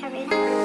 Karina.